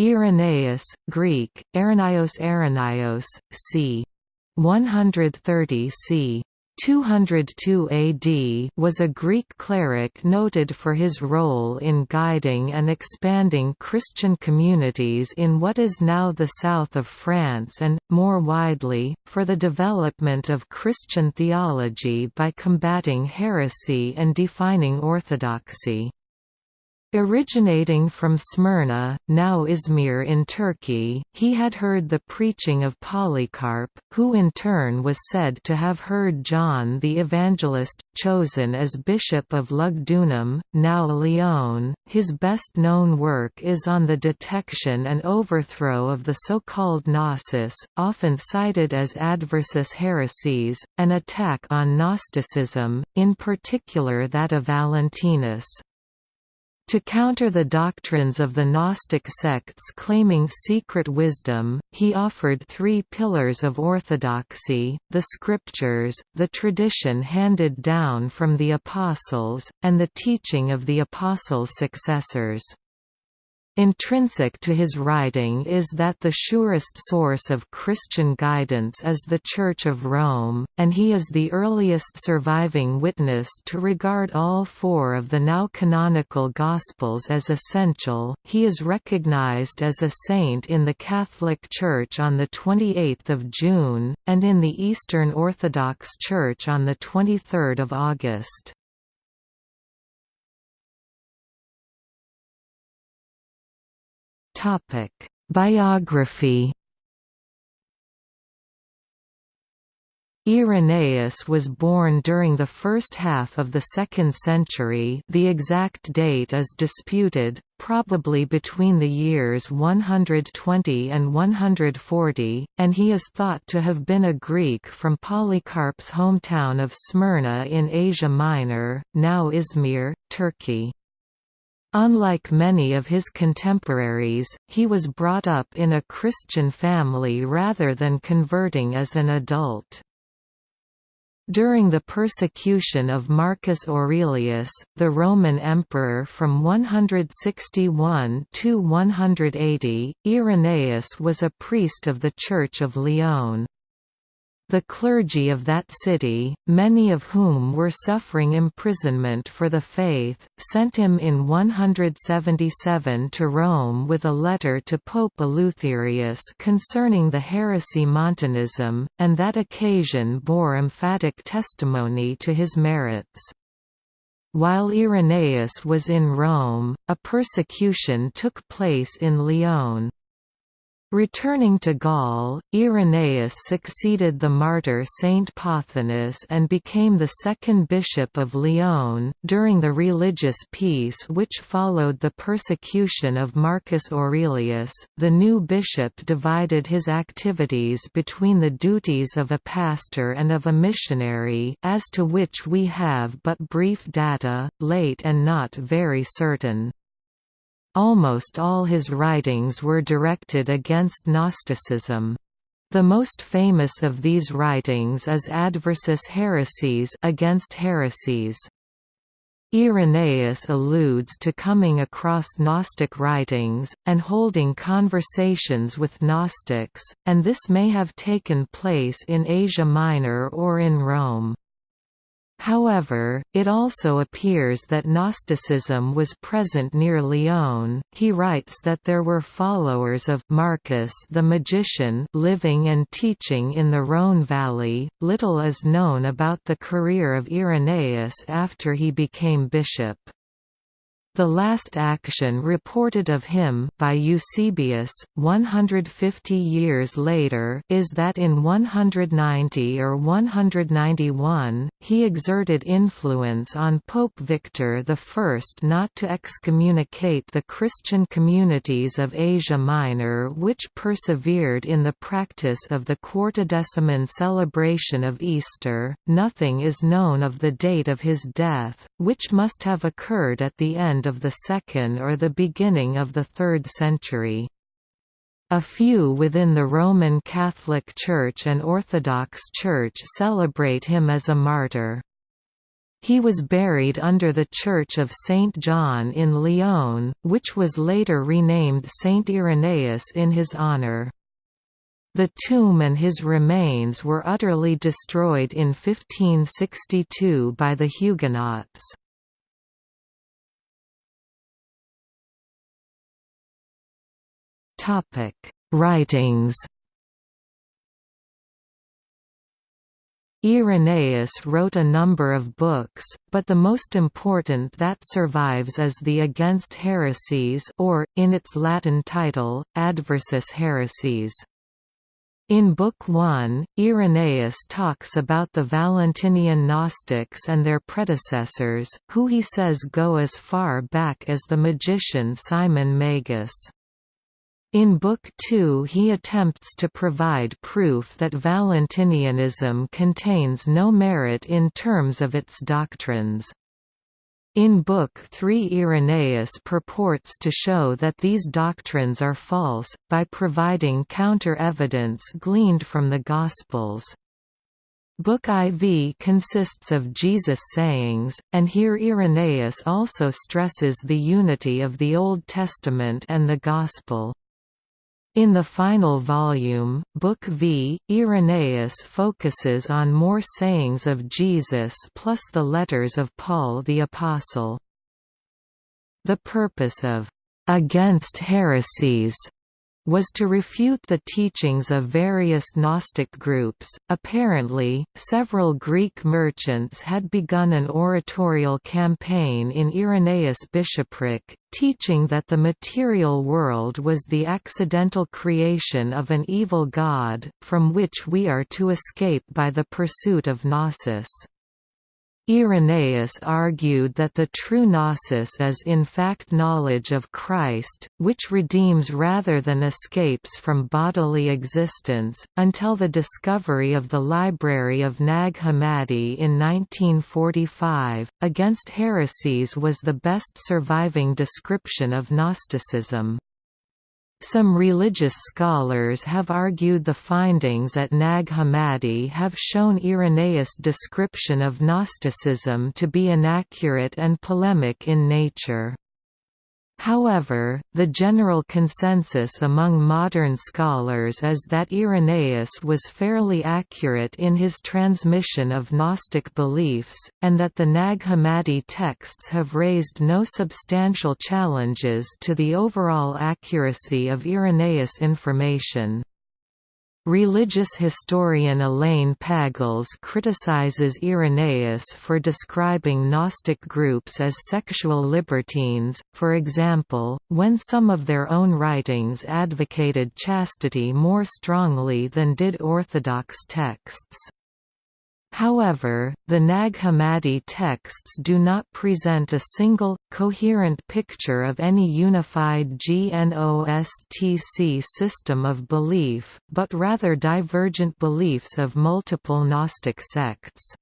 Irenaeus, Greek, Irenaeus Irenaeus, c. 130 c. 202 AD was a Greek cleric noted for his role in guiding and expanding Christian communities in what is now the south of France and, more widely, for the development of Christian theology by combating heresy and defining orthodoxy. Originating from Smyrna, now Izmir in Turkey, he had heard the preaching of Polycarp, who in turn was said to have heard John the Evangelist, chosen as Bishop of Lugdunum, now Lyon. His best known work is on the detection and overthrow of the so-called Gnosis, often cited as adversus haereses, an attack on Gnosticism, in particular that of Valentinus. To counter the doctrines of the Gnostic sects claiming secret wisdom, he offered three pillars of orthodoxy, the scriptures, the tradition handed down from the apostles, and the teaching of the apostles' successors. Intrinsic to his writing is that the surest source of Christian guidance is the Church of Rome, and he is the earliest surviving witness to regard all four of the now canonical Gospels as essential. He is recognized as a saint in the Catholic Church on the 28th of June, and in the Eastern Orthodox Church on the 23rd of August. Topic: Biography. Irenaeus was born during the first half of the 2nd century the exact date is disputed, probably between the years 120 and 140, and he is thought to have been a Greek from Polycarp's hometown of Smyrna in Asia Minor, now Izmir, Turkey. Unlike many of his contemporaries, he was brought up in a Christian family rather than converting as an adult. During the persecution of Marcus Aurelius, the Roman emperor from 161 to 180, Irenaeus was a priest of the Church of Lyon. The clergy of that city, many of whom were suffering imprisonment for the faith, sent him in 177 to Rome with a letter to Pope Eleutherius concerning the heresy Montanism, and that occasion bore emphatic testimony to his merits. While Irenaeus was in Rome, a persecution took place in Lyon. Returning to Gaul, Irenaeus succeeded the martyr Saint Pothinus and became the second bishop of Lyon. During the religious peace which followed the persecution of Marcus Aurelius, the new bishop divided his activities between the duties of a pastor and of a missionary, as to which we have but brief data, late and not very certain. Almost all his writings were directed against Gnosticism. The most famous of these writings is Adversus Haereses against heresies. Irenaeus alludes to coming across Gnostic writings, and holding conversations with Gnostics, and this may have taken place in Asia Minor or in Rome. However, it also appears that Gnosticism was present near Lyon. He writes that there were followers of Marcus the magician living and teaching in the Rhône valley. Little is known about the career of Irenaeus after he became bishop. The last action reported of him by Eusebius, 150 years later, is that in 190 or 191, he exerted influence on Pope Victor I not to excommunicate the Christian communities of Asia Minor which persevered in the practice of the Quartodeciman celebration of Easter. Nothing is known of the date of his death, which must have occurred at the end of the 2nd or the beginning of the 3rd century. A few within the Roman Catholic Church and Orthodox Church celebrate him as a martyr. He was buried under the Church of Saint John in Lyon, which was later renamed Saint Irenaeus in his honour. The tomb and his remains were utterly destroyed in 1562 by the Huguenots. Writings Irenaeus wrote a number of books, but the most important that survives is the Against Heresies or, in its Latin title, Adversus Haereses. In Book 1, Irenaeus talks about the Valentinian Gnostics and their predecessors, who he says go as far back as the magician Simon Magus. In Book Two he attempts to provide proof that Valentinianism contains no merit in terms of its doctrines. In Book 3 Irenaeus purports to show that these doctrines are false, by providing counter-evidence gleaned from the Gospels. Book IV consists of Jesus' sayings, and here Irenaeus also stresses the unity of the Old Testament and the Gospel. In the final volume, Book V, Irenaeus focuses on more sayings of Jesus plus the letters of Paul the Apostle. The purpose of «against heresies» was to refute the teachings of various Gnostic groups. Apparently, several Greek merchants had begun an oratorial campaign in Irenaeus' bishopric, teaching that the material world was the accidental creation of an evil god, from which we are to escape by the pursuit of gnosis. Irenaeus argued that the true gnosis is in fact knowledge of Christ, which redeems rather than escapes from bodily existence. Until the discovery of the library of Nag Hammadi in 1945, Against Heresies was the best surviving description of Gnosticism. Some religious scholars have argued the findings at Nag Hammadi have shown Irenaeus' description of Gnosticism to be inaccurate and polemic in nature. However, the general consensus among modern scholars is that Irenaeus was fairly accurate in his transmission of Gnostic beliefs, and that the Nag Hammadi texts have raised no substantial challenges to the overall accuracy of Irenaeus' information. Religious historian Elaine Pagels criticizes Irenaeus for describing Gnostic groups as sexual libertines, for example, when some of their own writings advocated chastity more strongly than did Orthodox texts. However, the Nag Hammadi texts do not present a single, coherent picture of any unified Gnostic system of belief, but rather divergent beliefs of multiple Gnostic sects.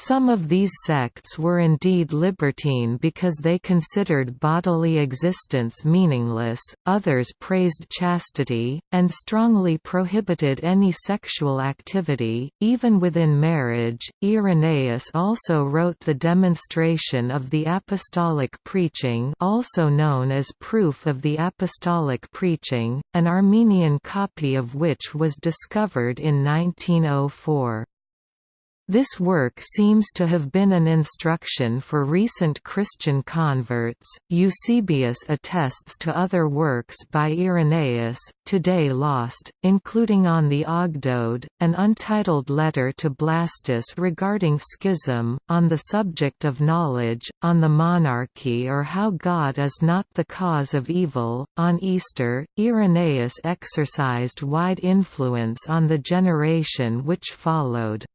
Some of these sects were indeed libertine because they considered bodily existence meaningless, others praised chastity, and strongly prohibited any sexual activity, even within marriage. Irenaeus also wrote the Demonstration of the Apostolic Preaching, also known as Proof of the Apostolic Preaching, an Armenian copy of which was discovered in 1904. This work seems to have been an instruction for recent Christian converts. Eusebius attests to other works by Irenaeus, today lost, including on the Ogdoad, an untitled letter to Blastus regarding schism, on the subject of knowledge, on the monarchy or how God is not the cause of evil. On Easter, Irenaeus exercised wide influence on the generation which followed.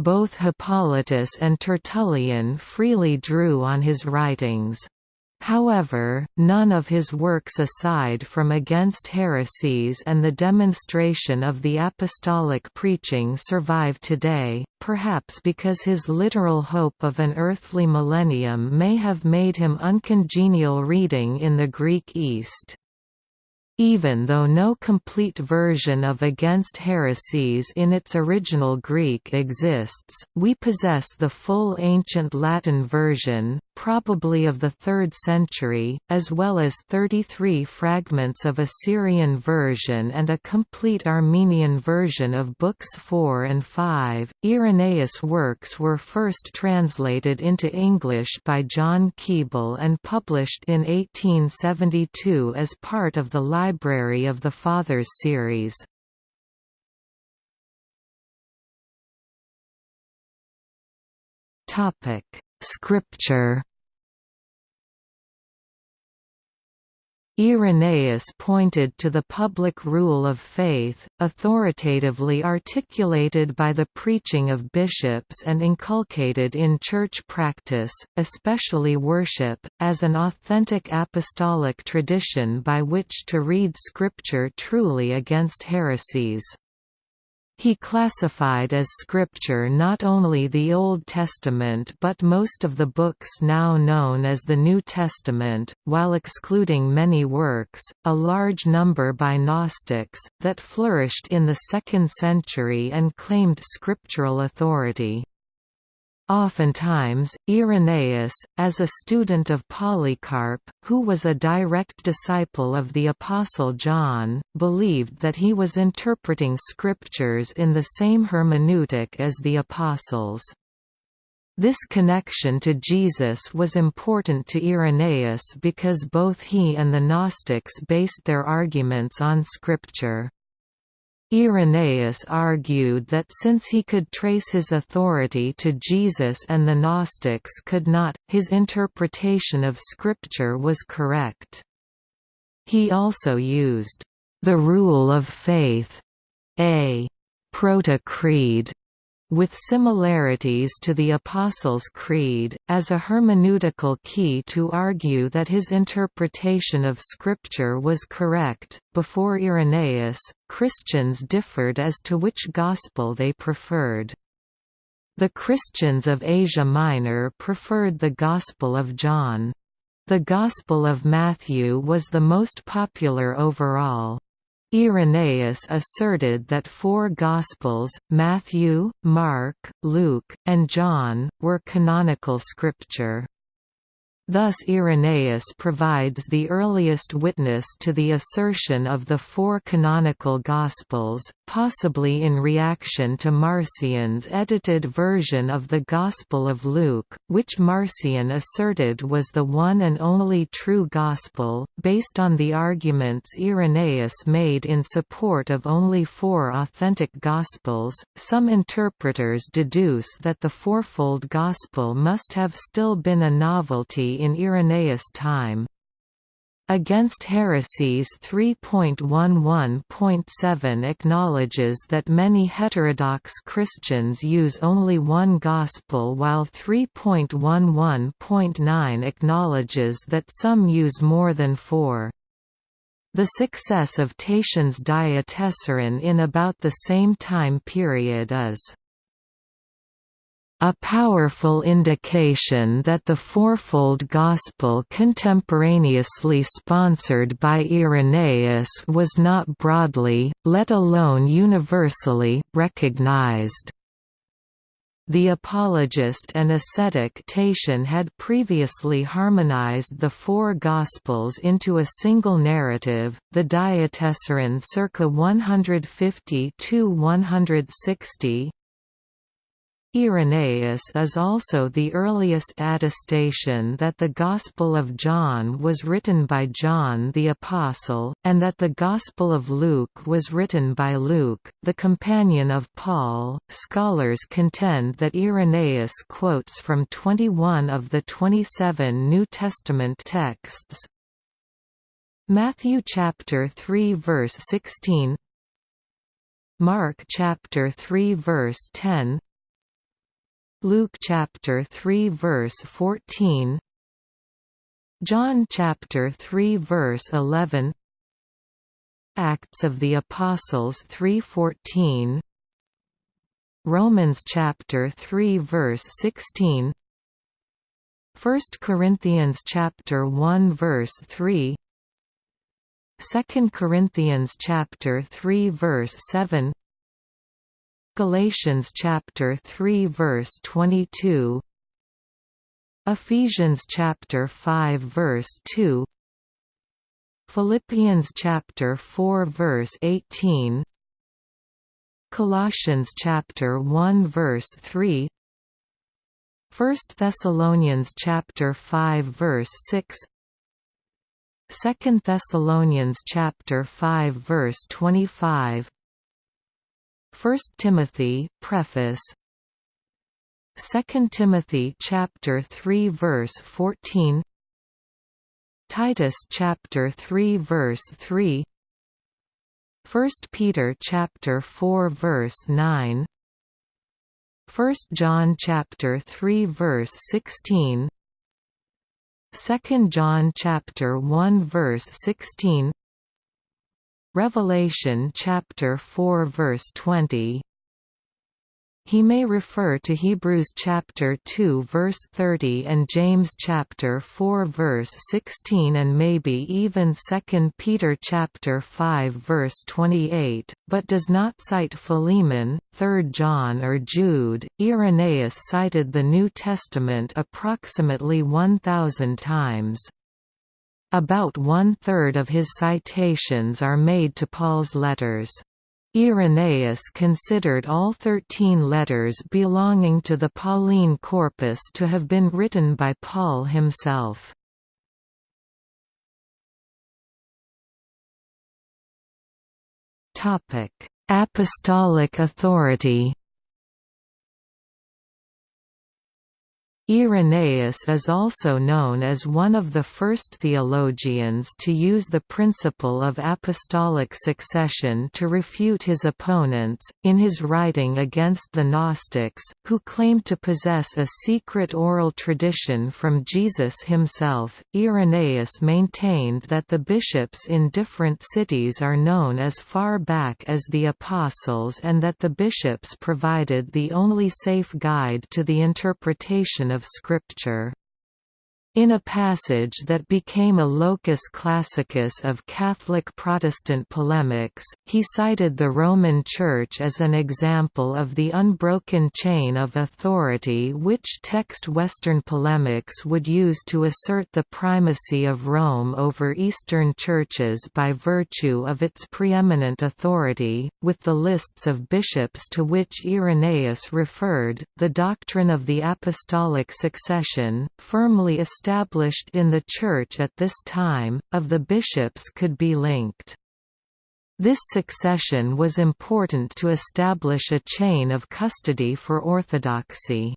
Both Hippolytus and Tertullian freely drew on his writings. However, none of his works aside from Against Heresies and the demonstration of the apostolic preaching survive today, perhaps because his literal hope of an earthly millennium may have made him uncongenial reading in the Greek East. Even though no complete version of Against Heresies in its original Greek exists, we possess the full ancient Latin version, probably of the 3rd century, as well as 33 fragments of a Syrian version and a complete Armenian version of Books 4 and 5. Irenaeus' works were first translated into English by John Keble and published in 1872 as part of the Library of the Fathers series. Scripture Irenaeus pointed to the public rule of faith, authoritatively articulated by the preaching of bishops and inculcated in church practice, especially worship, as an authentic apostolic tradition by which to read Scripture truly against heresies. He classified as scripture not only the Old Testament but most of the books now known as the New Testament, while excluding many works, a large number by Gnostics, that flourished in the 2nd century and claimed scriptural authority. Oftentimes, Irenaeus, as a student of Polycarp, who was a direct disciple of the Apostle John, believed that he was interpreting scriptures in the same hermeneutic as the Apostles. This connection to Jesus was important to Irenaeus because both he and the Gnostics based their arguments on Scripture. Irenaeus argued that since he could trace his authority to Jesus and the Gnostics could not, his interpretation of Scripture was correct. He also used, "...the rule of faith", a proto-creed, with similarities to the Apostles' Creed, as a hermeneutical key to argue that his interpretation of Scripture was correct. Before Irenaeus, Christians differed as to which Gospel they preferred. The Christians of Asia Minor preferred the Gospel of John. The Gospel of Matthew was the most popular overall. Irenaeus asserted that four Gospels, Matthew, Mark, Luke, and John, were canonical scripture. Thus Irenaeus provides the earliest witness to the assertion of the four canonical Gospels, possibly in reaction to Marcion's edited version of the Gospel of Luke, which Marcion asserted was the one and only true Gospel, based on the arguments Irenaeus made in support of only four authentic Gospels. Some interpreters deduce that the fourfold Gospel must have still been a novelty in Irenaeus' time. Against Heresies 3.11.7 acknowledges that many heterodox Christians use only one Gospel while 3.11.9 acknowledges that some use more than four. The success of Tatian's Diatessaron in about the same time period is a powerful indication that the fourfold Gospel contemporaneously sponsored by Irenaeus was not broadly, let alone universally, recognized. The apologist and ascetic Tatian had previously harmonized the four Gospels into a single narrative, the Diatessaron circa 150–160, Irenaeus is also the earliest attestation that the Gospel of John was written by John the Apostle, and that the Gospel of Luke was written by Luke, the companion of Paul. Scholars contend that Irenaeus quotes from 21 of the 27 New Testament texts. Matthew chapter 3 verse 16 Mark chapter 3 verse 10 Luke chapter 3 verse 14 John chapter 3 verse 11 Acts of the Apostles 3:14 Romans chapter 3 verse 16 1 Corinthians chapter 1 verse 3 2 Corinthians chapter 3 verse 7 Galatians chapter 3 verse 22 Ephesians chapter 5 verse 2 Philippians chapter 4 verse 18 Colossians chapter 1 verse 3 1 Thessalonians chapter 5 verse 6 2 Thessalonians chapter 5 verse 25 1 Timothy preface. 2 Timothy chapter 3 verse 14 Titus chapter 3 verse 3 1 Peter chapter 4 verse 9 1 John chapter 3 verse 16 2 John chapter 1 verse 16 Revelation chapter 4 verse 20 he may refer to Hebrews chapter 2 verse 30 and James chapter 4 verse 16 and maybe even 2 Peter chapter 5 verse 28, but does not cite Philemon, 3 John or Jude. Irenaeus cited the New Testament approximately 1000 times. About one-third of his citations are made to Paul's letters. Irenaeus considered all thirteen letters belonging to the Pauline corpus to have been written by Paul himself. Apostolic authority Irenaeus is also known as one of the first theologians to use the principle of apostolic succession to refute his opponents, in his writing against the Gnostics, who claimed to possess a secret oral tradition from Jesus himself. Irenaeus maintained that the bishops in different cities are known as far back as the Apostles and that the bishops provided the only safe guide to the interpretation of of Scripture. In a passage that became a locus classicus of Catholic-Protestant polemics, he cited the Roman Church as an example of the unbroken chain of authority which text Western polemics would use to assert the primacy of Rome over Eastern churches by virtue of its preeminent authority, with the lists of bishops to which Irenaeus referred, the doctrine of the apostolic succession, firmly established established in the Church at this time, of the bishops could be linked. This succession was important to establish a chain of custody for orthodoxy.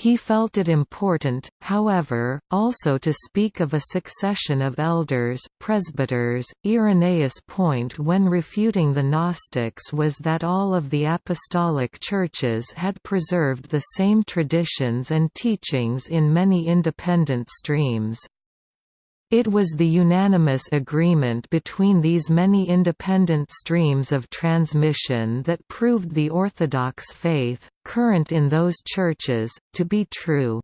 He felt it important, however, also to speak of a succession of elders, presbyters. Irenaeus' point when refuting the Gnostics was that all of the apostolic churches had preserved the same traditions and teachings in many independent streams. It was the unanimous agreement between these many independent streams of transmission that proved the Orthodox faith, current in those churches, to be true.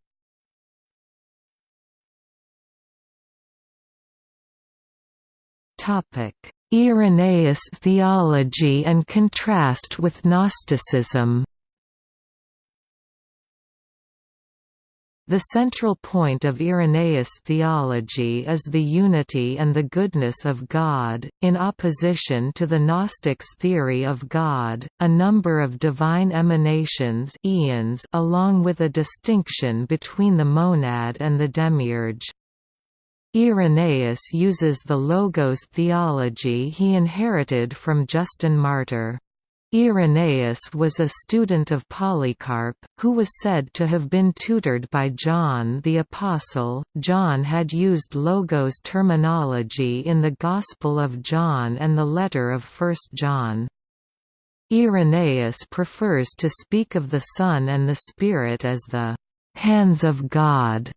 Irenaeus theology and contrast with Gnosticism The central point of Irenaeus' theology is the unity and the goodness of God, in opposition to the Gnostics' theory of God, a number of divine emanations eons along with a distinction between the monad and the demiurge. Irenaeus uses the Logos theology he inherited from Justin Martyr. Irenaeus was a student of Polycarp, who was said to have been tutored by John the Apostle. John had used Logos terminology in the Gospel of John and the letter of 1 John. Irenaeus prefers to speak of the Son and the Spirit as the hands of God.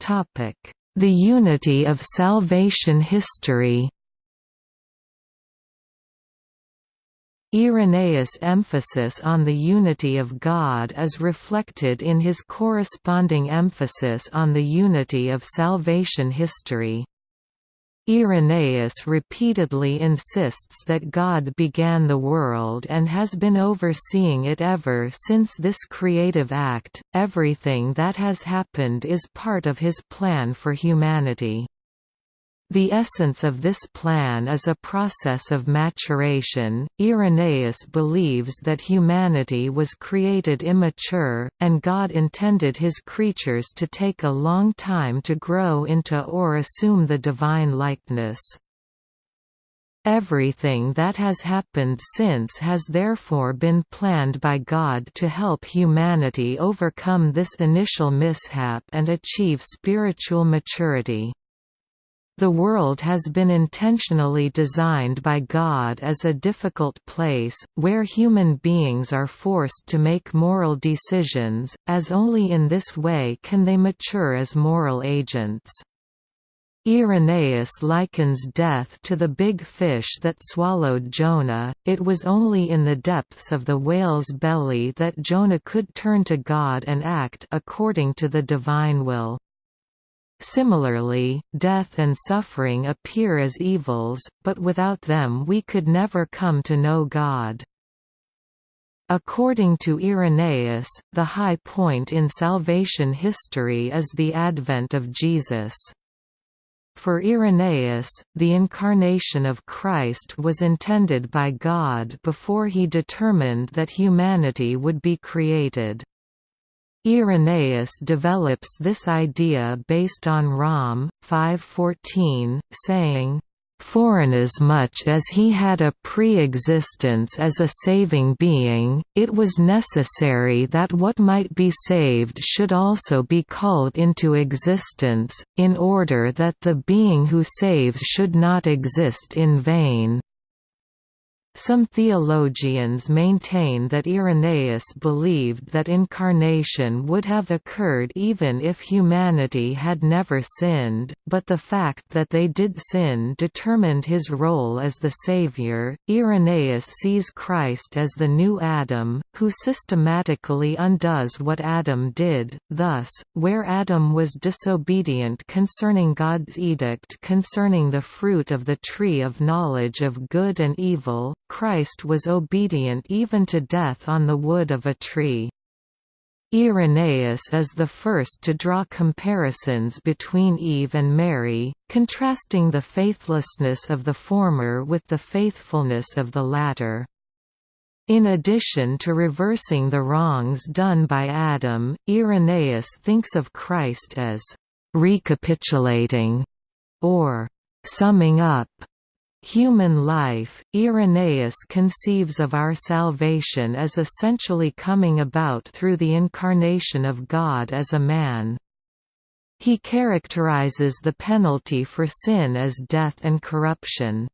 Topic the unity of salvation history Irenaeus' emphasis on the unity of God is reflected in his corresponding emphasis on the unity of salvation history. Irenaeus repeatedly insists that God began the world and has been overseeing it ever since this creative act, everything that has happened is part of his plan for humanity. The essence of this plan is a process of maturation. Irenaeus believes that humanity was created immature, and God intended his creatures to take a long time to grow into or assume the divine likeness. Everything that has happened since has therefore been planned by God to help humanity overcome this initial mishap and achieve spiritual maturity. The world has been intentionally designed by God as a difficult place, where human beings are forced to make moral decisions, as only in this way can they mature as moral agents. Irenaeus likens death to the big fish that swallowed Jonah, it was only in the depths of the whale's belly that Jonah could turn to God and act according to the divine will. Similarly, death and suffering appear as evils, but without them we could never come to know God. According to Irenaeus, the high point in salvation history is the advent of Jesus. For Irenaeus, the incarnation of Christ was intended by God before he determined that humanity would be created. Irenaeus develops this idea based on Rom. 5.14, saying, Forasmuch as he had a pre-existence as a saving being, it was necessary that what might be saved should also be called into existence, in order that the being who saves should not exist in vain. Some theologians maintain that Irenaeus believed that incarnation would have occurred even if humanity had never sinned, but the fact that they did sin determined his role as the Savior. Irenaeus sees Christ as the new Adam, who systematically undoes what Adam did, thus, where Adam was disobedient concerning God's edict concerning the fruit of the tree of knowledge of good and evil, Christ was obedient even to death on the wood of a tree. Irenaeus is the first to draw comparisons between Eve and Mary, contrasting the faithlessness of the former with the faithfulness of the latter. In addition to reversing the wrongs done by Adam, Irenaeus thinks of Christ as recapitulating or summing up Human life, Irenaeus conceives of our salvation as essentially coming about through the incarnation of God as a man. He characterizes the penalty for sin as death and corruption.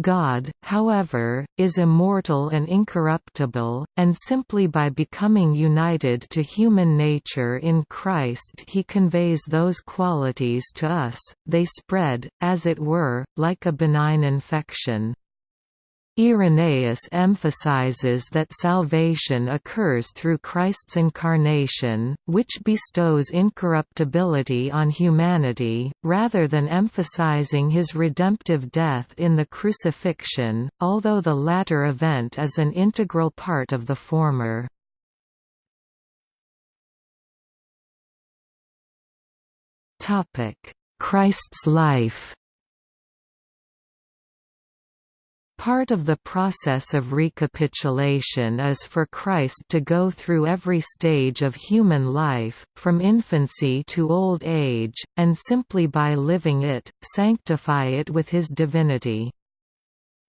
God, however, is immortal and incorruptible, and simply by becoming united to human nature in Christ he conveys those qualities to us, they spread, as it were, like a benign infection. Irenaeus emphasizes that salvation occurs through Christ's incarnation, which bestows incorruptibility on humanity, rather than emphasizing his redemptive death in the crucifixion, although the latter event is an integral part of the former. Christ's life Part of the process of recapitulation is for Christ to go through every stage of human life, from infancy to old age, and simply by living it, sanctify it with his divinity.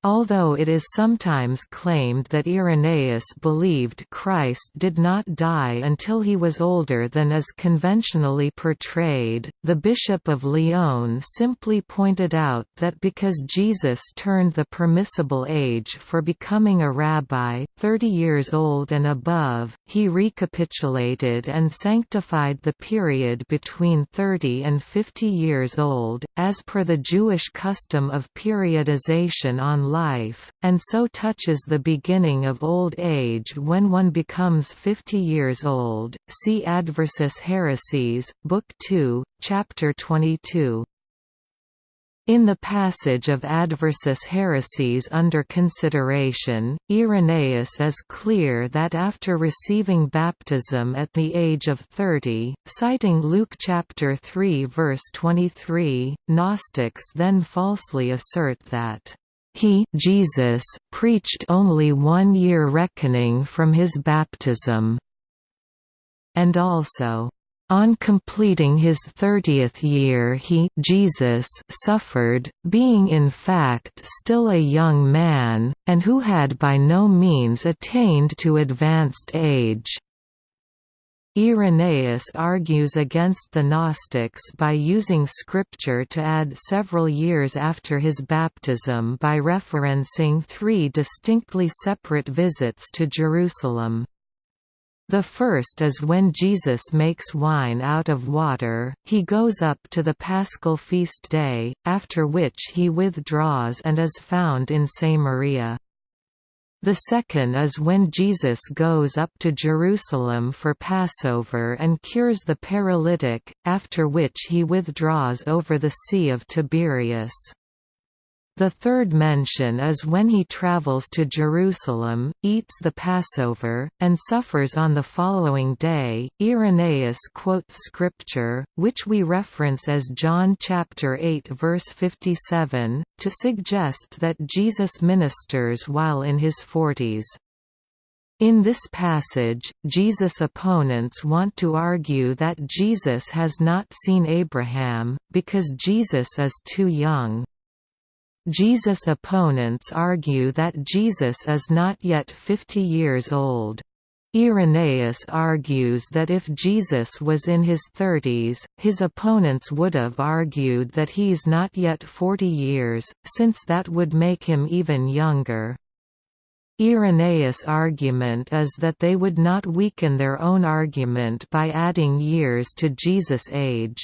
Although it is sometimes claimed that Irenaeus believed Christ did not die until he was older than is conventionally portrayed, the Bishop of Lyon simply pointed out that because Jesus turned the permissible age for becoming a rabbi, 30 years old and above, he recapitulated and sanctified the period between 30 and 50 years old, as per the Jewish custom of periodization on life, and so touches the beginning of old age when one becomes 50 years old. See Adversus Haereses, Book 2, Chapter 22. In the passage of Adversus haereses under consideration, Irenaeus is clear that after receiving baptism at the age of 30, citing Luke chapter 3 verse 23, Gnostics then falsely assert that he Jesus preached only one year reckoning from his baptism, and also on completing his thirtieth year he Jesus suffered, being in fact still a young man, and who had by no means attained to advanced age. Irenaeus argues against the Gnostics by using scripture to add several years after his baptism by referencing three distinctly separate visits to Jerusalem. The first is when Jesus makes wine out of water, he goes up to the paschal feast day, after which he withdraws and is found in Samaria. The second is when Jesus goes up to Jerusalem for Passover and cures the paralytic, after which he withdraws over the Sea of Tiberias. The third mention is when he travels to Jerusalem, eats the Passover, and suffers on the following day. Irenaeus quotes scripture, which we reference as John chapter 8 verse 57, to suggest that Jesus ministers while in his forties. In this passage, Jesus' opponents want to argue that Jesus has not seen Abraham, because Jesus is too young. Jesus' opponents argue that Jesus is not yet 50 years old. Irenaeus argues that if Jesus was in his 30s, his opponents would have argued that he's not yet 40 years, since that would make him even younger. Irenaeus' argument is that they would not weaken their own argument by adding years to Jesus' age.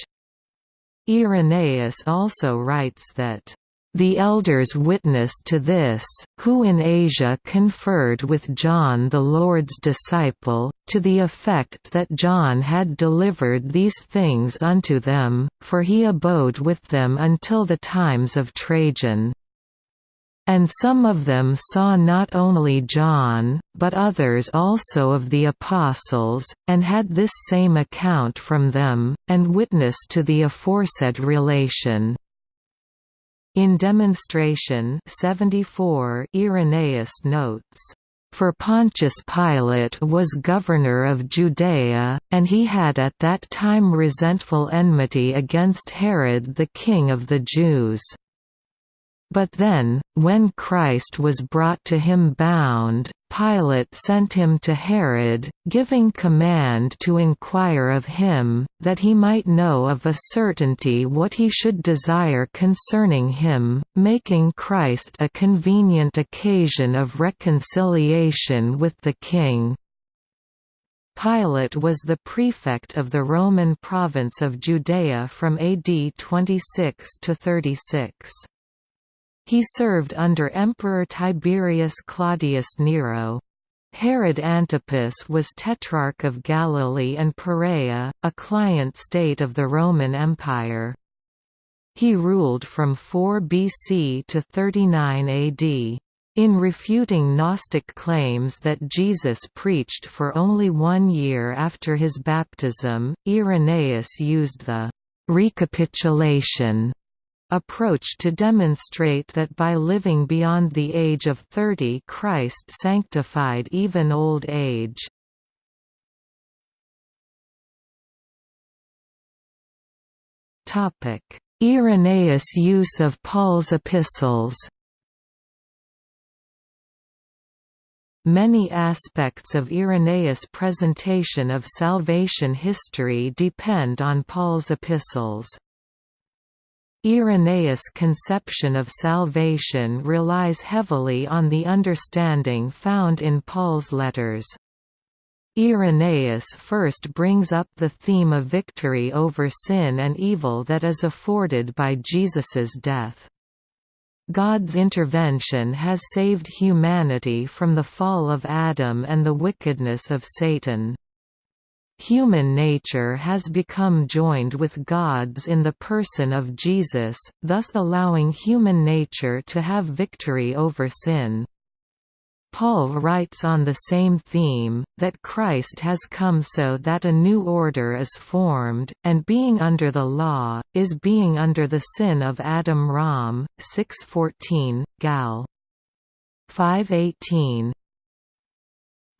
Irenaeus also writes that the elders witnessed to this, who in Asia conferred with John the Lord's disciple, to the effect that John had delivered these things unto them, for he abode with them until the times of Trajan. And some of them saw not only John, but others also of the apostles, and had this same account from them, and witnessed to the aforesaid relation. In Demonstration 74 Irenaeus notes, "...for Pontius Pilate was governor of Judea, and he had at that time resentful enmity against Herod the king of the Jews." But then, when Christ was brought to him bound, Pilate sent him to Herod, giving command to inquire of him, that he might know of a certainty what he should desire concerning him, making Christ a convenient occasion of reconciliation with the king. Pilate was the prefect of the Roman province of Judea from AD 26 to 36. He served under Emperor Tiberius Claudius Nero. Herod Antipas was Tetrarch of Galilee and Perea, a client state of the Roman Empire. He ruled from 4 BC to 39 AD. In refuting Gnostic claims that Jesus preached for only one year after his baptism, Irenaeus used the «recapitulation» approach to demonstrate that by living beyond the age of 30 Christ sanctified even old age. Irenaeus' use of Paul's epistles Many aspects of Irenaeus' presentation of salvation history depend on Paul's epistles. Irenaeus' conception of salvation relies heavily on the understanding found in Paul's letters. Irenaeus first brings up the theme of victory over sin and evil that is afforded by Jesus's death. God's intervention has saved humanity from the fall of Adam and the wickedness of Satan. Human nature has become joined with God's in the person of Jesus, thus allowing human nature to have victory over sin. Paul writes on the same theme, that Christ has come so that a new order is formed, and being under the law, is being under the sin of Adam Rom, 6.14, Gal. 5.18,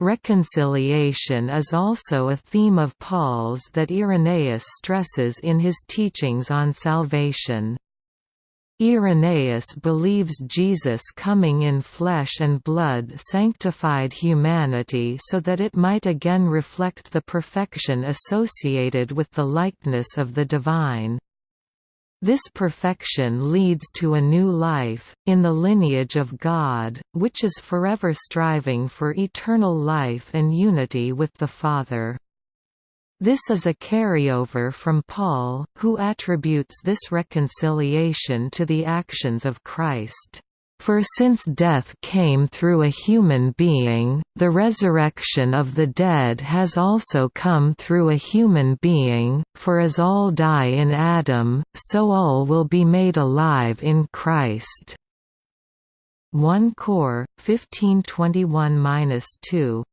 Reconciliation is also a theme of Paul's that Irenaeus stresses in his teachings on salvation. Irenaeus believes Jesus coming in flesh and blood sanctified humanity so that it might again reflect the perfection associated with the likeness of the divine. This perfection leads to a new life, in the lineage of God, which is forever striving for eternal life and unity with the Father. This is a carryover from Paul, who attributes this reconciliation to the actions of Christ. For since death came through a human being, the resurrection of the dead has also come through a human being, for as all die in Adam, so all will be made alive in Christ. 1 Cor. 1521–2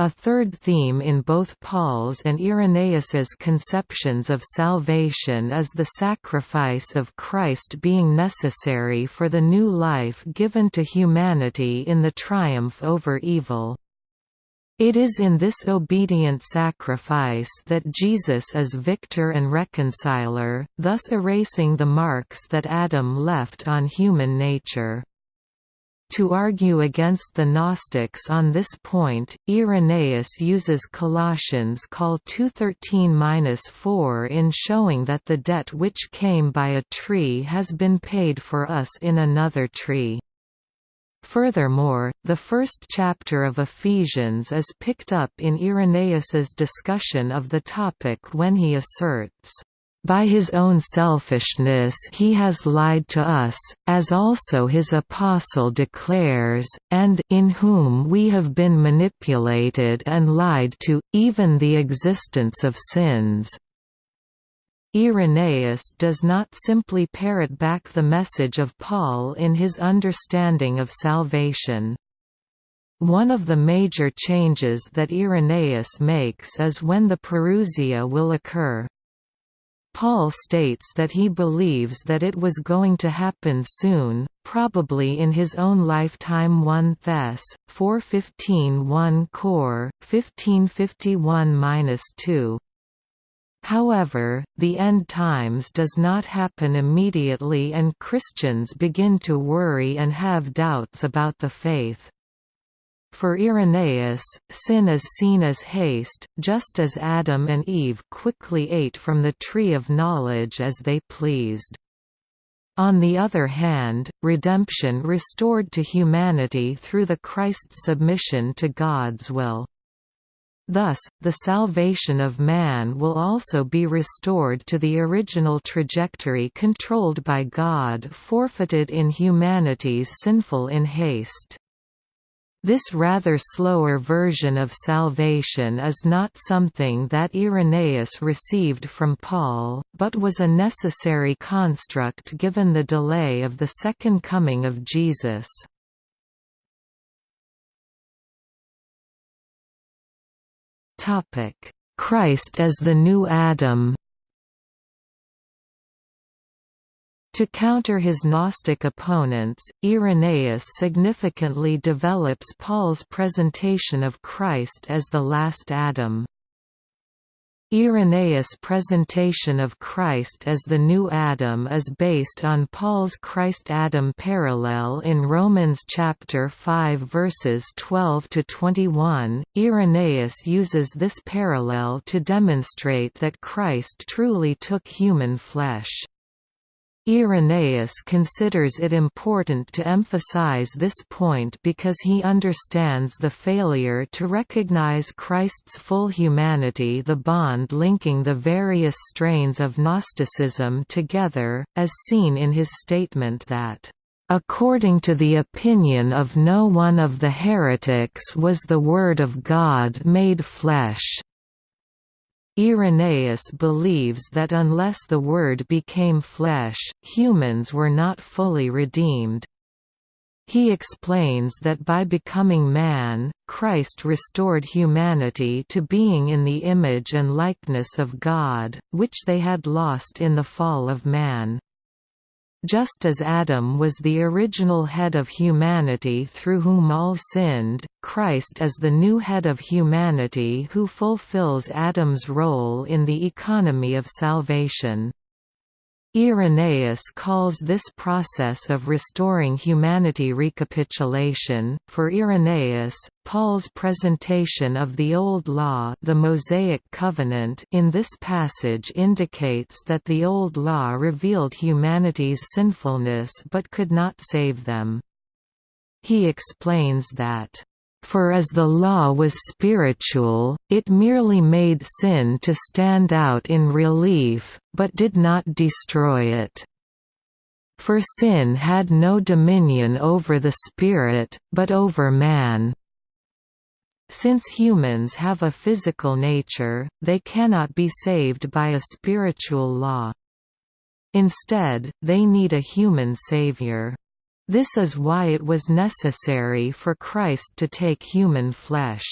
a third theme in both Paul's and Irenaeus's conceptions of salvation is the sacrifice of Christ being necessary for the new life given to humanity in the triumph over evil. It is in this obedient sacrifice that Jesus is victor and reconciler, thus erasing the marks that Adam left on human nature. To argue against the Gnostics on this point, Irenaeus uses Colossians call 2.13-4 in showing that the debt which came by a tree has been paid for us in another tree. Furthermore, the first chapter of Ephesians is picked up in Irenaeus's discussion of the topic when he asserts, by his own selfishness he has lied to us, as also his apostle declares, and in whom we have been manipulated and lied to, even the existence of sins. Irenaeus does not simply parrot back the message of Paul in his understanding of salvation. One of the major changes that Irenaeus makes is when the parousia will occur. Paul states that he believes that it was going to happen soon, probably in his own lifetime 1 Thess. 415 1 Cor. 1551-2. However, the end times does not happen immediately and Christians begin to worry and have doubts about the faith. For Irenaeus, sin is seen as haste, just as Adam and Eve quickly ate from the tree of knowledge as they pleased. On the other hand, redemption restored to humanity through the Christ's submission to God's will. Thus, the salvation of man will also be restored to the original trajectory controlled by God forfeited in humanity's sinful in haste. This rather slower version of salvation is not something that Irenaeus received from Paul, but was a necessary construct given the delay of the second coming of Jesus. Christ as the new Adam To counter his Gnostic opponents, Irenaeus significantly develops Paul's presentation of Christ as the last Adam. Irenaeus' presentation of Christ as the new Adam is based on Paul's Christ-Adam parallel in Romans chapter 5 verses 12 to 21. Irenaeus uses this parallel to demonstrate that Christ truly took human flesh. Irenaeus considers it important to emphasize this point because he understands the failure to recognize Christ's full humanity the bond linking the various strains of Gnosticism together, as seen in his statement that According to the opinion of no one of the heretics was the Word of God made flesh. Irenaeus believes that unless the Word became flesh, humans were not fully redeemed. He explains that by becoming man, Christ restored humanity to being in the image and likeness of God, which they had lost in the fall of man. Just as Adam was the original head of humanity through whom all sinned, Christ is the new head of humanity who fulfills Adam's role in the economy of salvation. Irenaeus calls this process of restoring humanity recapitulation. For Irenaeus, Paul's presentation of the Old Law, the Mosaic Covenant, in this passage indicates that the Old Law revealed humanity's sinfulness but could not save them. He explains that for as the law was spiritual, it merely made sin to stand out in relief, but did not destroy it. For sin had no dominion over the spirit, but over man. Since humans have a physical nature, they cannot be saved by a spiritual law. Instead, they need a human savior. This is why it was necessary for Christ to take human flesh.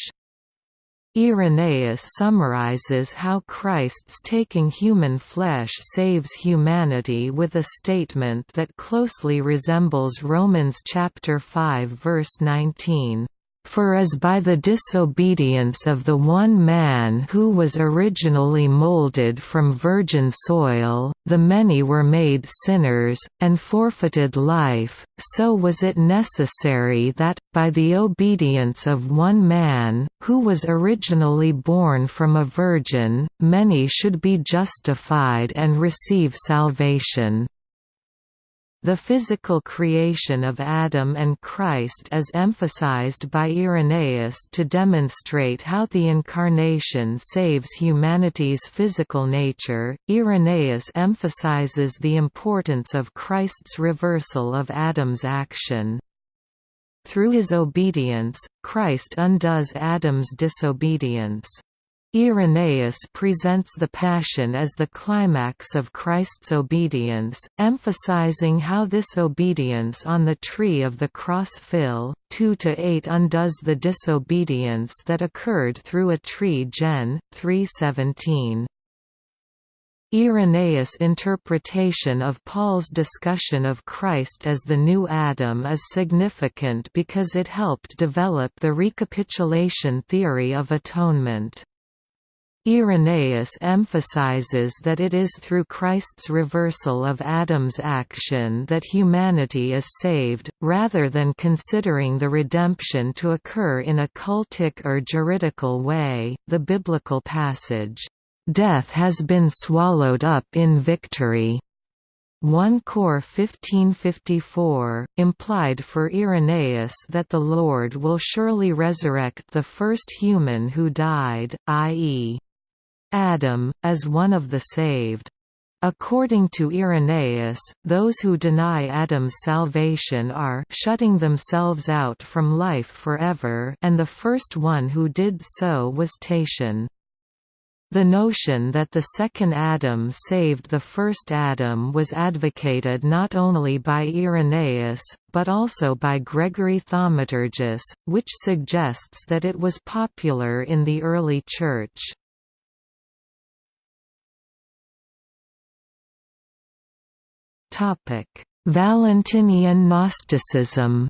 Irenaeus summarizes how Christ's taking human flesh saves humanity with a statement that closely resembles Romans chapter 5 verse 19. For as by the disobedience of the one man who was originally molded from virgin soil, the many were made sinners, and forfeited life, so was it necessary that, by the obedience of one man, who was originally born from a virgin, many should be justified and receive salvation. The physical creation of Adam and Christ is emphasized by Irenaeus to demonstrate how the Incarnation saves humanity's physical nature. Irenaeus emphasizes the importance of Christ's reversal of Adam's action. Through his obedience, Christ undoes Adam's disobedience. Irenaeus presents the Passion as the climax of Christ's obedience, emphasizing how this obedience on the tree of the cross Phil, 2–8 undoes the disobedience that occurred through a tree Gen. 317. Irenaeus' interpretation of Paul's discussion of Christ as the new Adam is significant because it helped develop the recapitulation theory of atonement. Irenaeus emphasizes that it is through Christ's reversal of Adam's action that humanity is saved, rather than considering the redemption to occur in a cultic or juridical way. The biblical passage, Death has been swallowed up in victory. 1 Cor 1554, implied for Irenaeus that the Lord will surely resurrect the first human who died, i.e. Adam, as one of the saved. According to Irenaeus, those who deny Adam's salvation are shutting themselves out from life forever and the first one who did so was Tatian. The notion that the second Adam saved the first Adam was advocated not only by Irenaeus, but also by Gregory Thaumaturgus, which suggests that it was popular in the early Church. Valentinian Gnosticism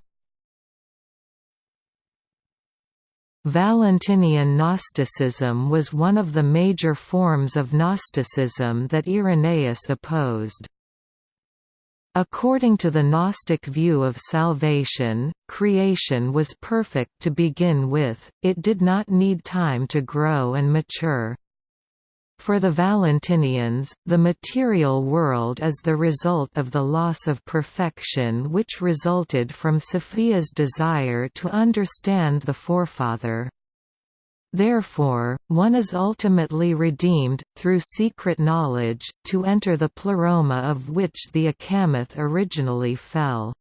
Valentinian Gnosticism was one of the major forms of Gnosticism that Irenaeus opposed. According to the Gnostic view of salvation, creation was perfect to begin with, it did not need time to grow and mature. For the Valentinians, the material world is the result of the loss of perfection which resulted from Sophia's desire to understand the forefather. Therefore, one is ultimately redeemed, through secret knowledge, to enter the pleroma of which the Achamoth originally fell.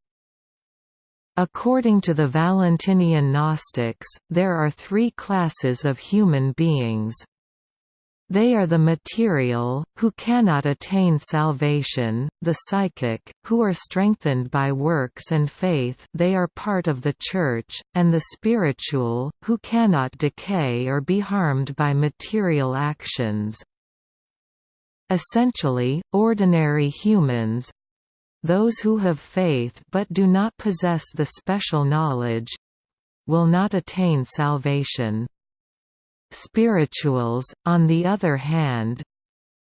According to the Valentinian Gnostics, there are three classes of human beings. They are the material, who cannot attain salvation, the psychic, who are strengthened by works and faith they are part of the Church, and the spiritual, who cannot decay or be harmed by material actions. Essentially, ordinary humans, those who have faith but do not possess the special knowledge will not attain salvation. Spirituals, on the other hand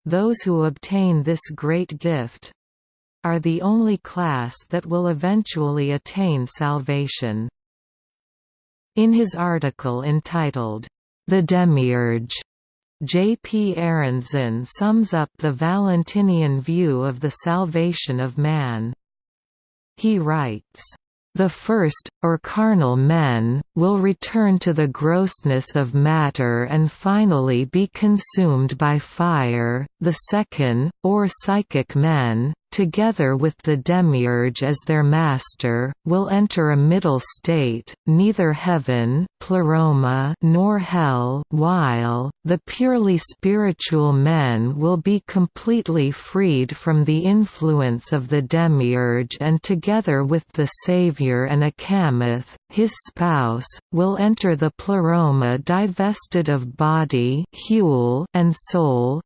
those who obtain this great gift are the only class that will eventually attain salvation. In his article entitled, The Demiurge, J. P. Arendzen sums up the Valentinian view of the salvation of man. He writes, the first, or carnal men, will return to the grossness of matter and finally be consumed by fire, the second, or psychic men, together with the demiurge as their master, will enter a middle state, neither heaven pleroma nor hell while, the purely spiritual men will be completely freed from the influence of the demiurge and together with the Savior and Achamoth, his spouse, will enter the pleroma divested of body and soul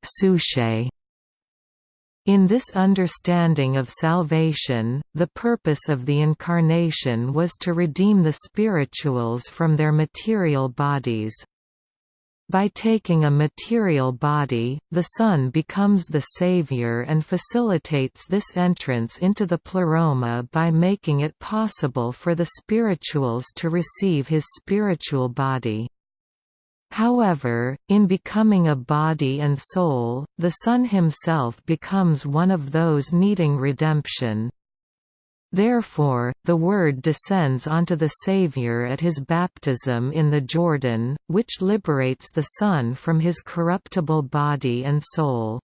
in this understanding of salvation, the purpose of the Incarnation was to redeem the spirituals from their material bodies. By taking a material body, the Son becomes the Savior and facilitates this entrance into the pleroma by making it possible for the spirituals to receive his spiritual body. However, in becoming a body and soul, the Son himself becomes one of those needing redemption. Therefore, the Word descends onto the Saviour at his baptism in the Jordan, which liberates the Son from his corruptible body and soul.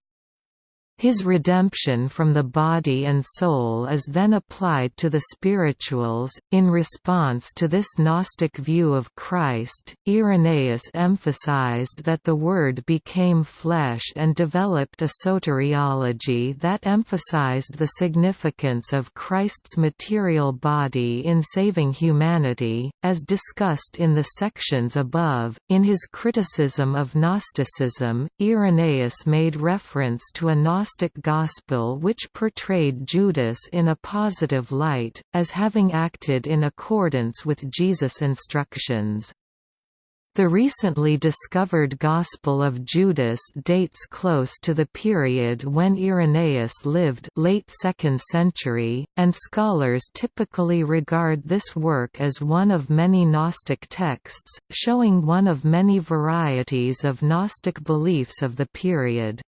His redemption from the body and soul is then applied to the spirituals. In response to this Gnostic view of Christ, Irenaeus emphasized that the Word became flesh and developed a soteriology that emphasized the significance of Christ's material body in saving humanity, as discussed in the sections above. In his criticism of Gnosticism, Irenaeus made reference to a Gnostic Gnostic Gospel which portrayed Judas in a positive light, as having acted in accordance with Jesus' instructions. The recently discovered Gospel of Judas dates close to the period when Irenaeus lived late 2nd century, and scholars typically regard this work as one of many Gnostic texts, showing one of many varieties of Gnostic beliefs of the period.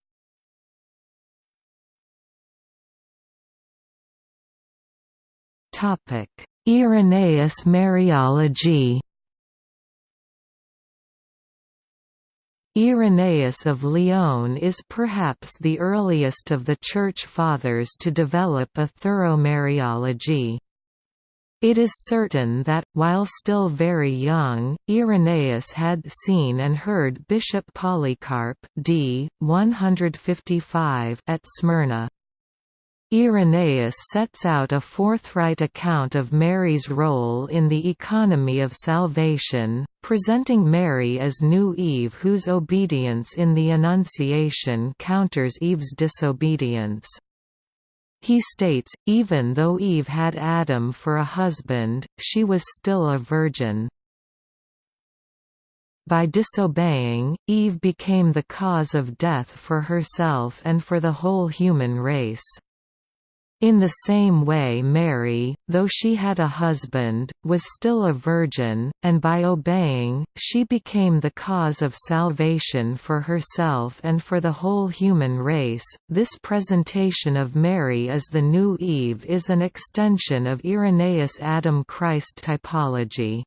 Irenaeus Mariology Irenaeus of Lyon is perhaps the earliest of the Church Fathers to develop a thorough Mariology. It is certain that, while still very young, Irenaeus had seen and heard Bishop Polycarp d. 155 at Smyrna. Irenaeus sets out a forthright account of Mary's role in the economy of salvation, presenting Mary as new Eve whose obedience in the Annunciation counters Eve's disobedience. He states, even though Eve had Adam for a husband, she was still a virgin. By disobeying, Eve became the cause of death for herself and for the whole human race. In the same way Mary, though she had a husband, was still a virgin, and by obeying, she became the cause of salvation for herself and for the whole human race. This presentation of Mary as the new Eve is an extension of Irenaeus' Adam-Christ typology.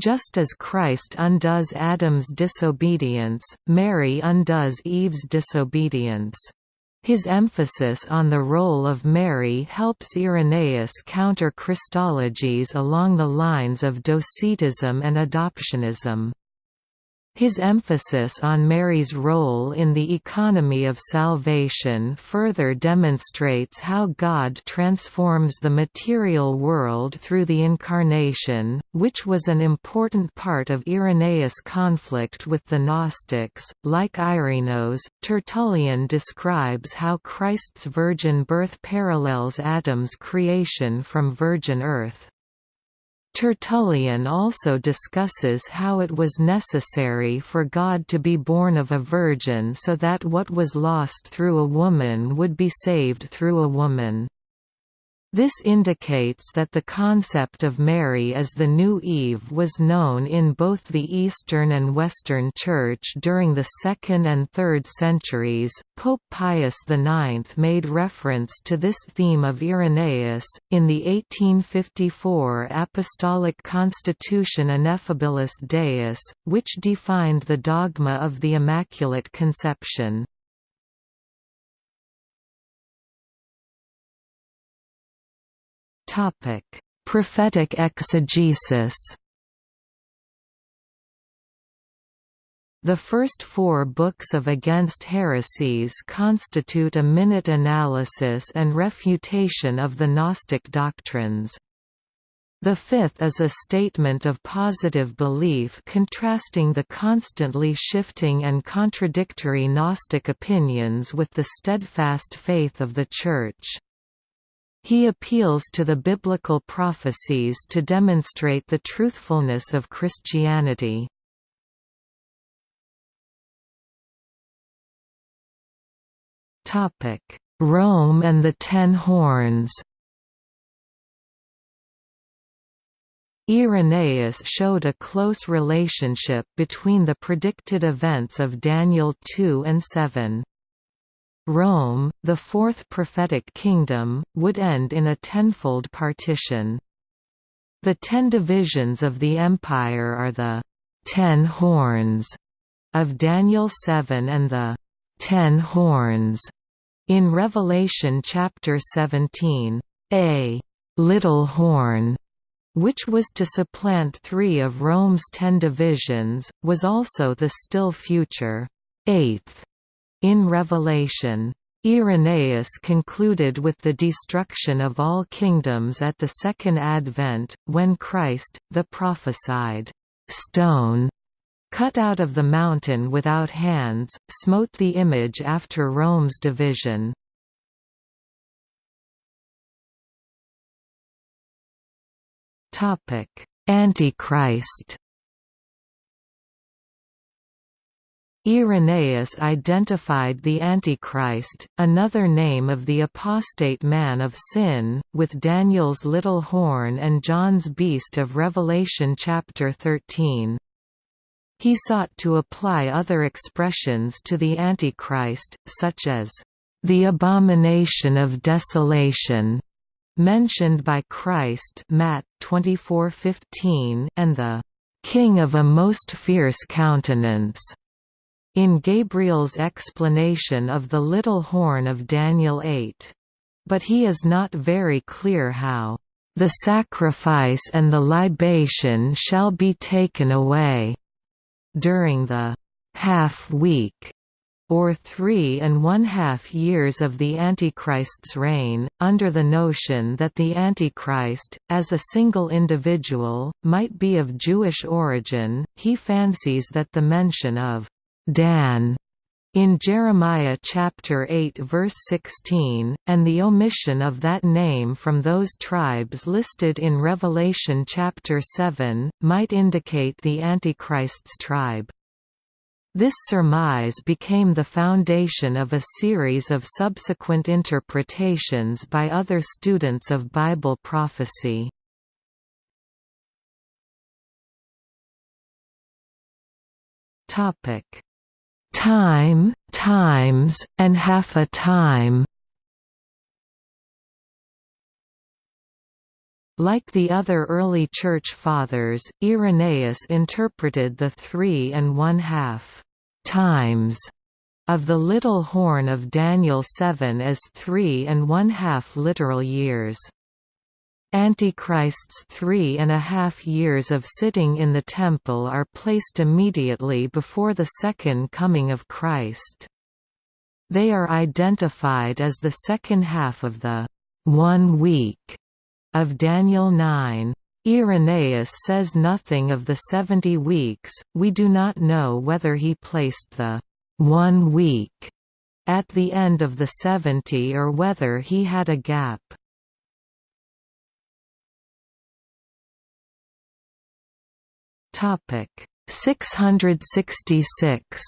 Just as Christ undoes Adam's disobedience, Mary undoes Eve's disobedience. His emphasis on the role of Mary helps Irenaeus counter Christologies along the lines of Docetism and adoptionism. His emphasis on Mary's role in the economy of salvation further demonstrates how God transforms the material world through the Incarnation, which was an important part of Irenaeus' conflict with the Gnostics. Like Irenaeus, Tertullian describes how Christ's virgin birth parallels Adam's creation from virgin earth. Tertullian also discusses how it was necessary for God to be born of a virgin so that what was lost through a woman would be saved through a woman. This indicates that the concept of Mary as the new Eve was known in both the Eastern and Western Church during the 2nd and 3rd centuries. Pope Pius IX made reference to this theme of Irenaeus, in the 1854 Apostolic Constitution Ineffabilis Deus, which defined the dogma of the Immaculate Conception. Topic: Prophetic exegesis. The first four books of Against Heresies constitute a minute analysis and refutation of the Gnostic doctrines. The fifth is a statement of positive belief contrasting the constantly shifting and contradictory Gnostic opinions with the steadfast faith of the Church. He appeals to the biblical prophecies to demonstrate the truthfulness of Christianity. Rome and the Ten Horns Irenaeus showed a close relationship between the predicted events of Daniel 2 and 7. Rome, the fourth prophetic kingdom, would end in a tenfold partition. The ten divisions of the empire are the ten horns of Daniel 7 and the ten horns in Revelation chapter 17. A little horn which was to supplant three of Rome's ten divisions, was also the still future eighth in Revelation, Irenaeus concluded with the destruction of all kingdoms at the Second Advent, when Christ, the prophesied stone, cut out of the mountain without hands, smote the image after Rome's division. Antichrist Irenaeus identified the Antichrist, another name of the apostate man of sin, with Daniel's little horn and John's beast of Revelation chapter 13. He sought to apply other expressions to the Antichrist, such as, "...the abomination of desolation", mentioned by Christ Matt 24:15, and the "...king of a most fierce countenance", in Gabriel's explanation of the little horn of Daniel 8. But he is not very clear how, "...the sacrifice and the libation shall be taken away." During the half-week or three and one-half years of the Antichrist's reign, under the notion that the Antichrist, as a single individual, might be of Jewish origin, he fancies that the mention of Dan in Jeremiah chapter 8 verse 16, and the omission of that name from those tribes listed in Revelation chapter 7, might indicate the Antichrist's tribe. This surmise became the foundation of a series of subsequent interpretations by other students of Bible prophecy. Time, times, and half a time Like the other early Church Fathers, Irenaeus interpreted the three and one-half times of the little horn of Daniel 7 as three and one-half literal years. Antichrist's three and a half years of sitting in the temple are placed immediately before the second coming of Christ. They are identified as the second half of the one week of Daniel 9. Irenaeus says nothing of the seventy weeks, we do not know whether he placed the one week at the end of the seventy or whether he had a gap. Topic 666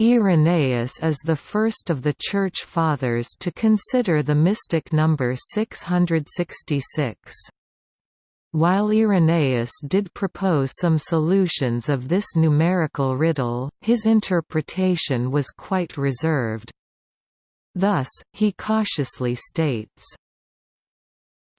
Irenaeus is the first of the Church Fathers to consider the mystic number 666. While Irenaeus did propose some solutions of this numerical riddle, his interpretation was quite reserved. Thus, he cautiously states,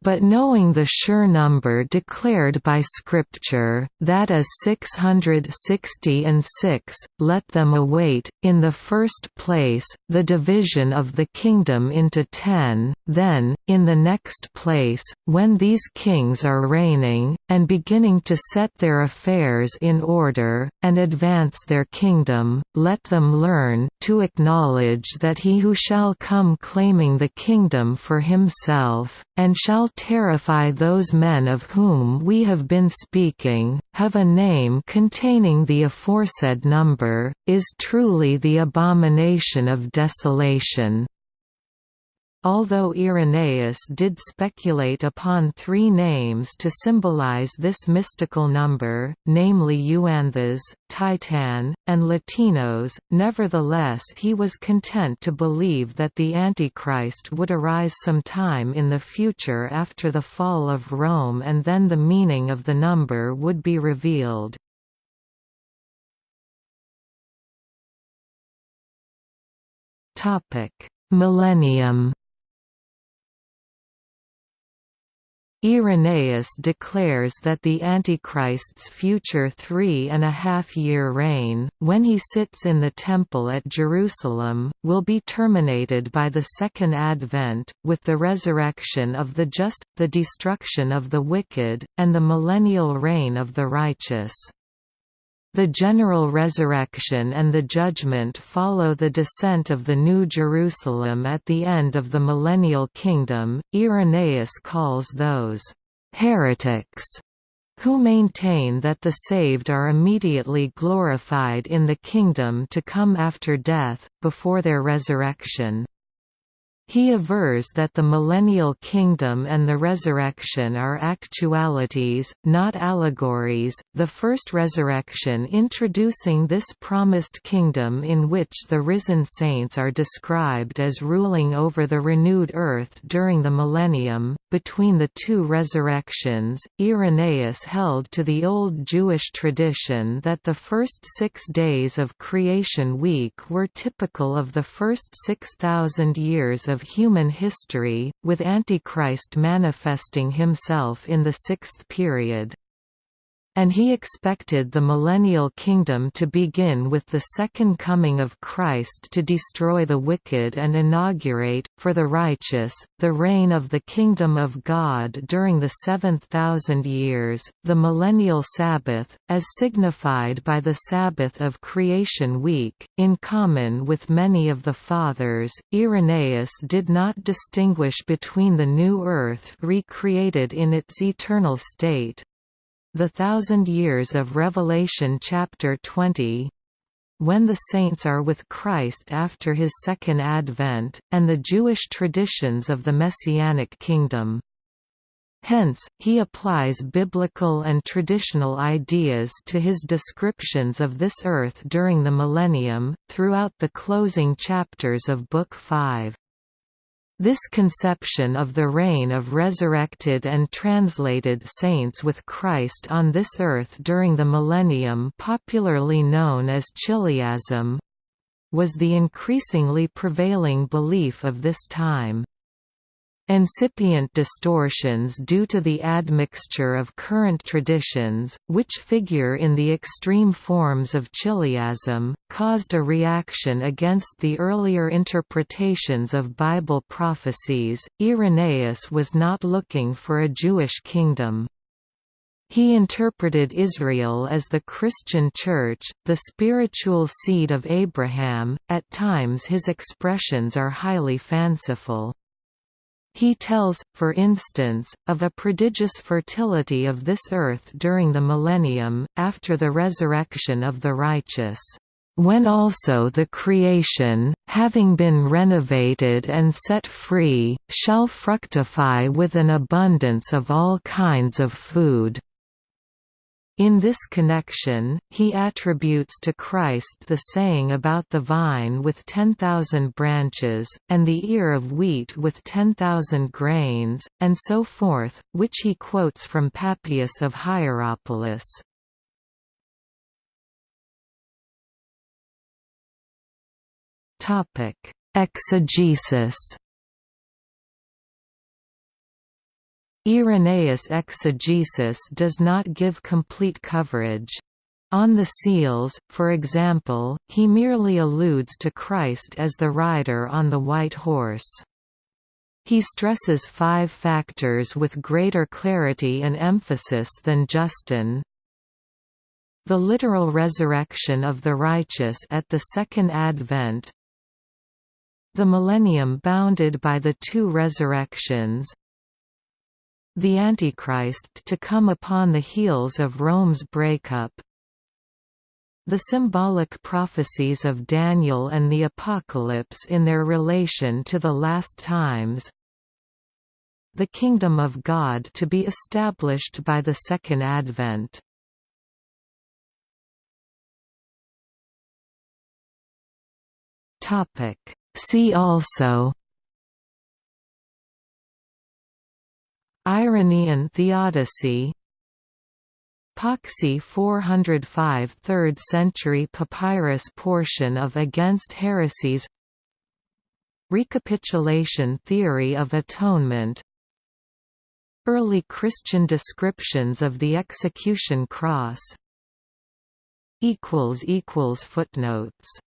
but knowing the sure number declared by Scripture, that is 660 and 6, let them await, in the first place, the division of the kingdom into ten, then, in the next place, when these kings are reigning, and beginning to set their affairs in order, and advance their kingdom, let them learn to acknowledge that he who shall come claiming the kingdom for himself, and shall terrify those men of whom we have been speaking, have a name containing the aforesaid number, is truly the abomination of desolation. Although Irenaeus did speculate upon three names to symbolize this mystical number, namely Euanthes, Titan, and Latinos, nevertheless he was content to believe that the Antichrist would arise some time in the future after the fall of Rome and then the meaning of the number would be revealed. Millennium Irenaeus declares that the Antichrist's future three and a half year reign, when he sits in the Temple at Jerusalem, will be terminated by the Second Advent, with the resurrection of the just, the destruction of the wicked, and the millennial reign of the righteous. The general resurrection and the judgment follow the descent of the New Jerusalem at the end of the millennial kingdom. Irenaeus calls those heretics who maintain that the saved are immediately glorified in the kingdom to come after death, before their resurrection. He avers that the millennial kingdom and the resurrection are actualities, not allegories, the first resurrection introducing this promised kingdom in which the risen saints are described as ruling over the renewed earth during the millennium. Between the two resurrections, Irenaeus held to the old Jewish tradition that the first six days of creation week were typical of the first 6,000 years of of human history, with Antichrist manifesting himself in the sixth period and he expected the millennial kingdom to begin with the second coming of Christ to destroy the wicked and inaugurate, for the righteous, the reign of the kingdom of God during the seventh thousand years. The millennial Sabbath, as signified by the Sabbath of Creation Week, in common with many of the Fathers, Irenaeus did not distinguish between the new earth recreated in its eternal state, the Thousand Years of Revelation chapter 20 when the saints are with Christ after his second advent, and the Jewish traditions of the Messianic kingdom. Hence, he applies biblical and traditional ideas to his descriptions of this earth during the millennium, throughout the closing chapters of Book 5. This conception of the reign of resurrected and translated saints with Christ on this earth during the millennium popularly known as Chiliasm, was the increasingly prevailing belief of this time. Incipient distortions due to the admixture of current traditions, which figure in the extreme forms of Chiliasm, caused a reaction against the earlier interpretations of Bible prophecies. Irenaeus was not looking for a Jewish kingdom. He interpreted Israel as the Christian Church, the spiritual seed of Abraham. At times his expressions are highly fanciful. He tells, for instance, of a prodigious fertility of this earth during the millennium, after the resurrection of the righteous when also the creation, having been renovated and set free, shall fructify with an abundance of all kinds of food. In this connection, he attributes to Christ the saying about the vine with 10,000 branches, and the ear of wheat with 10,000 grains, and so forth, which he quotes from Papias of Hierapolis. Exegesis Irenaeus' exegesis does not give complete coverage. On the seals, for example, he merely alludes to Christ as the rider on the white horse. He stresses five factors with greater clarity and emphasis than Justin. The literal resurrection of the righteous at the Second Advent The millennium bounded by the two resurrections the Antichrist to come upon the heels of Rome's breakup. The symbolic prophecies of Daniel and the Apocalypse in their relation to the last times. The kingdom of God to be established by the Second Advent. See also Irenaean Theodicy. Poxy 405 3rd century papyrus portion of Against Heresies. Recapitulation theory of atonement. Early Christian descriptions of the execution cross. Footnotes